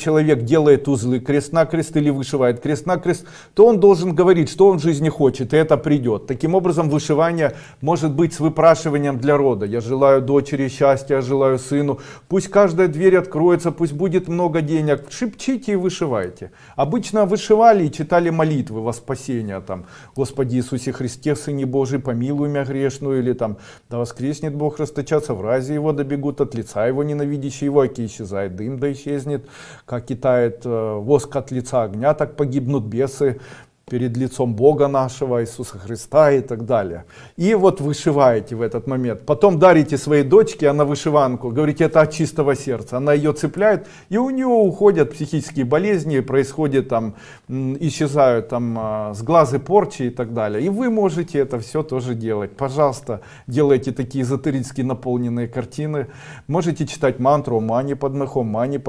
человек делает узлы крест на крест или вышивает крест на крест то он должен говорить что он в жизни хочет и это придет. Таким образом вышивание может быть с выпрашиванием для рода. Я желаю дочери счастья я желаю сыну. Пусть каждая дверь откроется пусть будет много денег. Шепчите и вышивайте обычно вышивали и читали молитвы во спасение там господи иисусе христе сыне божий помилуй меня грешную или там да воскреснет бог расточаться в разе его добегут от лица его ненавидящие его оки исчезает дым да исчезнет как китает э, воск от лица огня, так погибнут бесы перед лицом Бога нашего, Иисуса Христа и так далее. И вот вышиваете в этот момент. Потом дарите своей дочке, она вышиванку, говорите, это от чистого сердца. Она ее цепляет, и у нее уходят психические болезни, происходит там, исчезают там а, с глазы порчи и так далее. И вы можете это все тоже делать. Пожалуйста, делайте такие эзотерически наполненные картины. Можете читать мантру «Мани под мехом», «Мани под